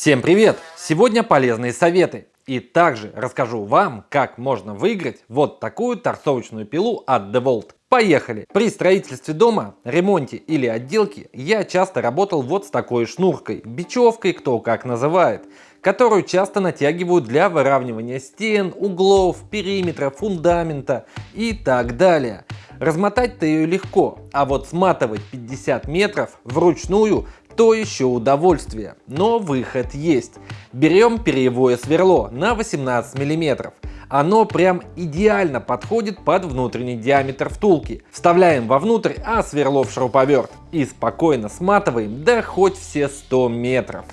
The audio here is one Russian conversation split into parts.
Всем привет! Сегодня полезные советы. И также расскажу вам, как можно выиграть вот такую торцовочную пилу от DeWalt. Поехали! При строительстве дома, ремонте или отделке я часто работал вот с такой шнуркой, бечевкой, кто как называет, которую часто натягивают для выравнивания стен, углов, периметра, фундамента и так далее. Размотать-то ее легко, а вот сматывать 50 метров вручную то еще удовольствие, но выход есть. Берем перьевое сверло на 18 мм. Оно прям идеально подходит под внутренний диаметр втулки. Вставляем вовнутрь, а сверло в шуруповерт. И спокойно сматываем, да хоть все 100 метров.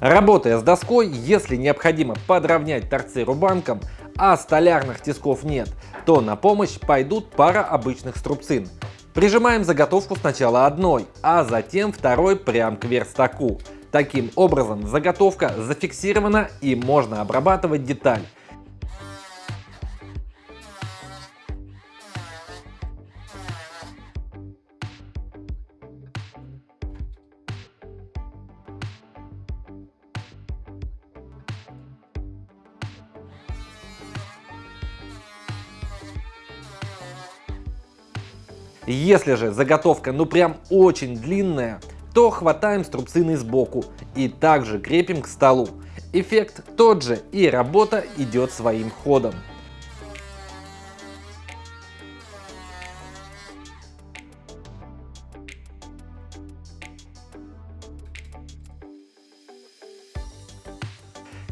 Работая с доской, если необходимо подровнять торцы рубанком, а столярных тисков нет, то на помощь пойдут пара обычных струбцин. Прижимаем заготовку сначала одной, а затем второй прям к верстаку. Таким образом заготовка зафиксирована и можно обрабатывать деталь. Если же заготовка ну прям очень длинная, то хватаем струбцины сбоку и также крепим к столу. Эффект тот же и работа идет своим ходом.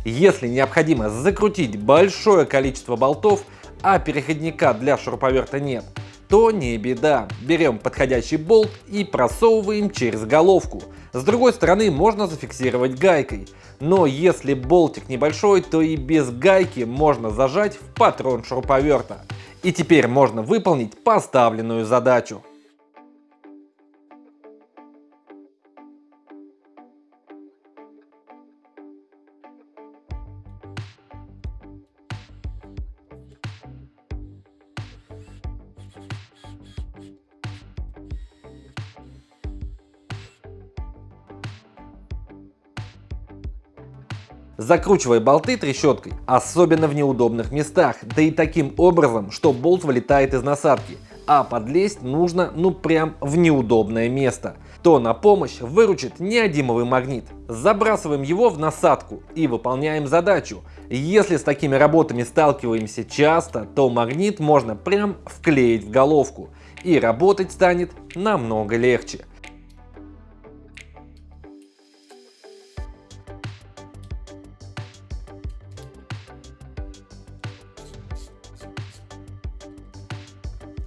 Если необходимо закрутить большое количество болтов, а переходника для шуруповерта нет, то не беда. Берем подходящий болт и просовываем через головку. С другой стороны можно зафиксировать гайкой. Но если болтик небольшой, то и без гайки можно зажать в патрон шуруповерта. И теперь можно выполнить поставленную задачу. Закручивай болты трещоткой, особенно в неудобных местах, да и таким образом, что болт вылетает из насадки, а подлезть нужно ну прям в неудобное место. То на помощь выручит неодимовый магнит. Забрасываем его в насадку и выполняем задачу. Если с такими работами сталкиваемся часто, то магнит можно прям вклеить в головку и работать станет намного легче.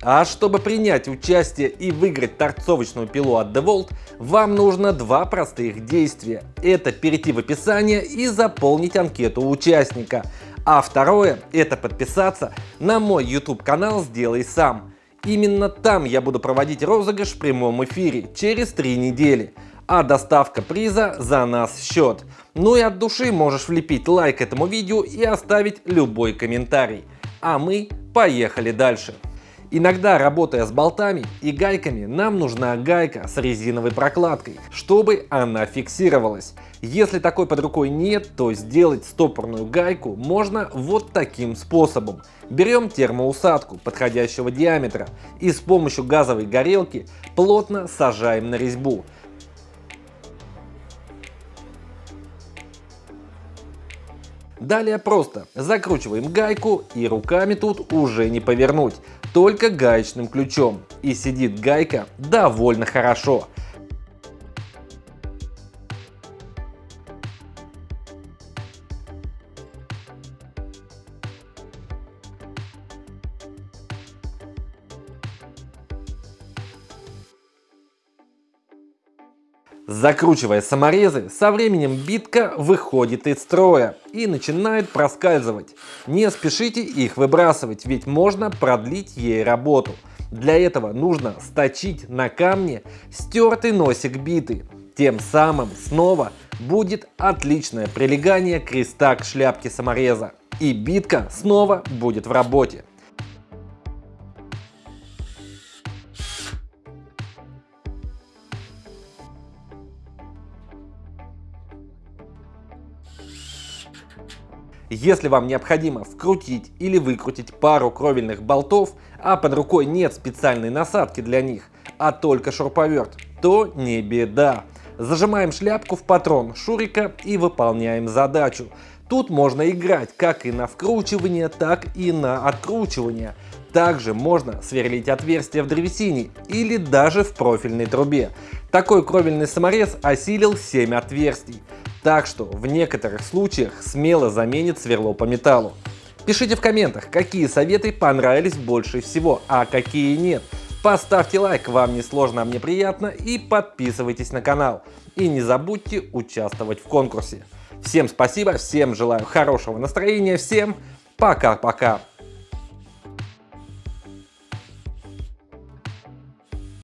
А чтобы принять участие и выиграть торцовочную пилу от DeWalt, вам нужно два простых действия. Это перейти в описание и заполнить анкету участника. А второе – это подписаться на мой YouTube канал «Сделай сам». Именно там я буду проводить розыгрыш в прямом эфире через три недели. А доставка приза за нас счет. Ну и от души можешь влепить лайк этому видео и оставить любой комментарий. А мы поехали дальше. Иногда, работая с болтами и гайками, нам нужна гайка с резиновой прокладкой, чтобы она фиксировалась. Если такой под рукой нет, то сделать стопорную гайку можно вот таким способом. Берем термоусадку подходящего диаметра и с помощью газовой горелки плотно сажаем на резьбу. Далее просто закручиваем гайку и руками тут уже не повернуть, только гаечным ключом. И сидит гайка довольно хорошо. Закручивая саморезы, со временем битка выходит из строя и начинает проскальзывать. Не спешите их выбрасывать, ведь можно продлить ей работу. Для этого нужно сточить на камне стертый носик биты. Тем самым снова будет отличное прилегание креста к шляпке самореза. И битка снова будет в работе. Если вам необходимо вкрутить или выкрутить пару кровельных болтов, а под рукой нет специальной насадки для них, а только шуруповерт, то не беда. Зажимаем шляпку в патрон шурика и выполняем задачу. Тут можно играть как и на вкручивание, так и на откручивание. Также можно сверлить отверстия в древесине или даже в профильной трубе. Такой кровельный саморез осилил 7 отверстий. Так что в некоторых случаях смело заменит сверло по металлу. Пишите в комментах, какие советы понравились больше всего, а какие нет. Поставьте лайк, вам не сложно, а мне приятно, и подписывайтесь на канал. И не забудьте участвовать в конкурсе. Всем спасибо, всем желаю хорошего настроения, всем пока-пока.